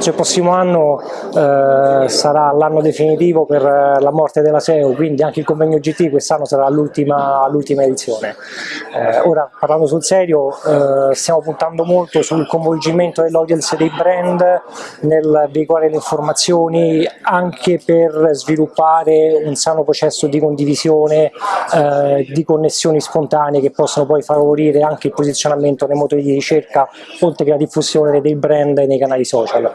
penso il prossimo anno eh, sarà l'anno definitivo per la morte della SEO, quindi anche il convegno GT quest'anno sarà l'ultima edizione. Eh, ora parlando sul serio eh, stiamo puntando molto sul coinvolgimento dell'audience dei brand nel veicolare le informazioni anche per sviluppare un sano processo di condivisione, eh, di connessioni spontanee che possono poi favorire anche il posizionamento nei motori di ricerca oltre che la diffusione dei brand nei canali social.